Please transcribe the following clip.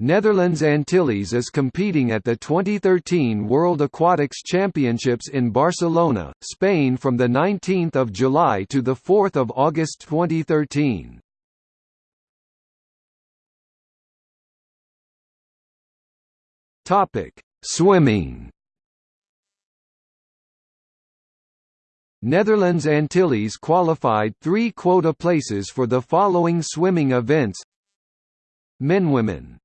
Netherlands Antilles is competing at the 2013 World Aquatics Championships in Barcelona, Spain from 19 July to 4 August 2013. Swimming Netherlands Antilles qualified three quota places for the following swimming events Men Women